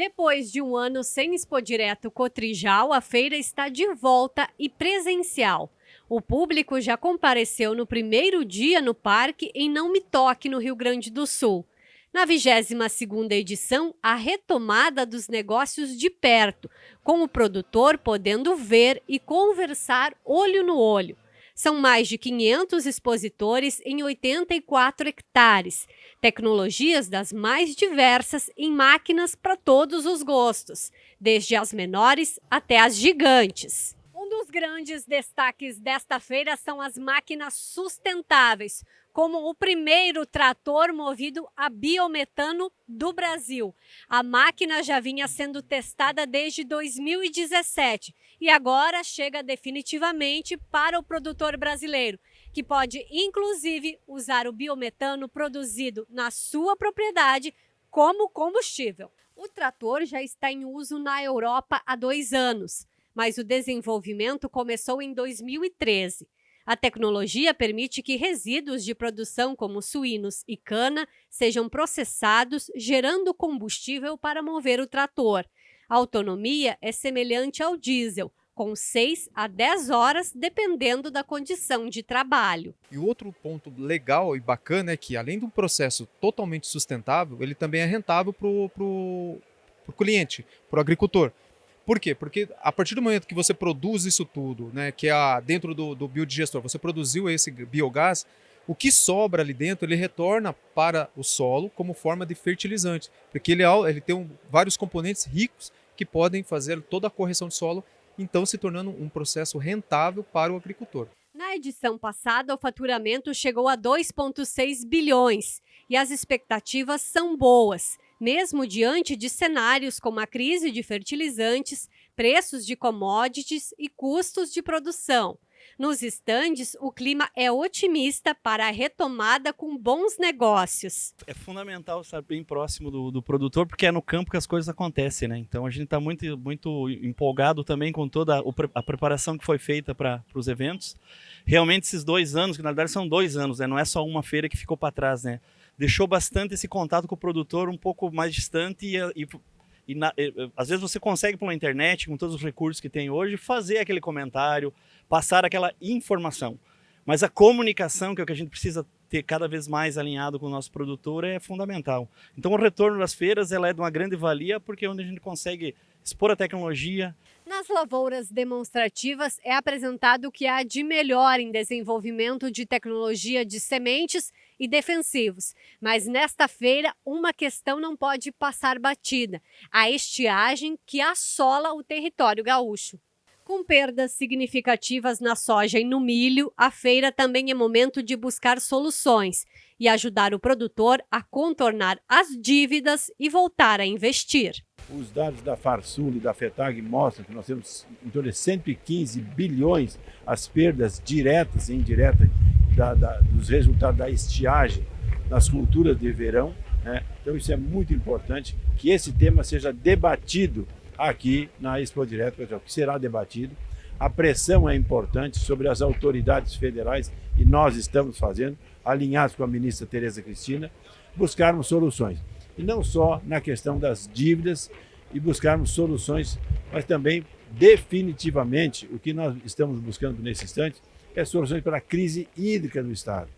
Depois de um ano sem Expo Direto Cotrijal, a feira está de volta e presencial. O público já compareceu no primeiro dia no parque em Não Me Toque, no Rio Grande do Sul. Na 22ª edição, a retomada dos negócios de perto, com o produtor podendo ver e conversar olho no olho. São mais de 500 expositores em 84 hectares, tecnologias das mais diversas em máquinas para todos os gostos, desde as menores até as gigantes. Dos grandes destaques desta feira são as máquinas sustentáveis, como o primeiro trator movido a biometano do Brasil. A máquina já vinha sendo testada desde 2017 e agora chega definitivamente para o produtor brasileiro, que pode inclusive usar o biometano produzido na sua propriedade como combustível. O trator já está em uso na Europa há dois anos, mas o desenvolvimento começou em 2013. A tecnologia permite que resíduos de produção como suínos e cana sejam processados, gerando combustível para mover o trator. A autonomia é semelhante ao diesel, com 6 a 10 horas, dependendo da condição de trabalho. E outro ponto legal e bacana é que, além de um processo totalmente sustentável, ele também é rentável para o cliente, para o agricultor. Por quê? Porque a partir do momento que você produz isso tudo, né, que é dentro do, do biodigestor, você produziu esse biogás, o que sobra ali dentro, ele retorna para o solo como forma de fertilizante, porque ele, é ele tem um, vários componentes ricos que podem fazer toda a correção de solo, então se tornando um processo rentável para o agricultor. Na edição passada, o faturamento chegou a 2,6 bilhões e as expectativas são boas mesmo diante de cenários como a crise de fertilizantes, preços de commodities e custos de produção. Nos estandes, o clima é otimista para a retomada com bons negócios. É fundamental estar bem próximo do, do produtor, porque é no campo que as coisas acontecem, né? Então a gente está muito, muito empolgado também com toda a preparação que foi feita para os eventos. Realmente esses dois anos, que na verdade são dois anos, né? Não é só uma feira que ficou para trás, né? Deixou bastante esse contato com o produtor um pouco mais distante e, e, e, na, e, às vezes você consegue pela internet, com todos os recursos que tem hoje, fazer aquele comentário, passar aquela informação. Mas a comunicação, que é o que a gente precisa ter cada vez mais alinhado com o nosso produtor, é fundamental. Então o retorno das feiras ela é de uma grande valia, porque é onde a gente consegue expor a tecnologia. Nas lavouras demonstrativas é apresentado o que há de melhor em desenvolvimento de tecnologia de sementes e defensivos. Mas nesta feira, uma questão não pode passar batida: a estiagem que assola o território gaúcho. Com perdas significativas na soja e no milho, a feira também é momento de buscar soluções e ajudar o produtor a contornar as dívidas e voltar a investir. Os dados da Farsul e da FETAG mostram que nós temos em torno de 115 bilhões as perdas diretas e indiretas da, da, dos resultados da estiagem nas culturas de verão. Né? Então isso é muito importante que esse tema seja debatido aqui na Expo Direto, que será debatido. A pressão é importante sobre as autoridades federais e nós estamos fazendo, alinhados com a ministra Tereza Cristina, buscarmos soluções. E não só na questão das dívidas e buscarmos soluções, mas também definitivamente o que nós estamos buscando nesse instante é soluções para a crise hídrica no Estado.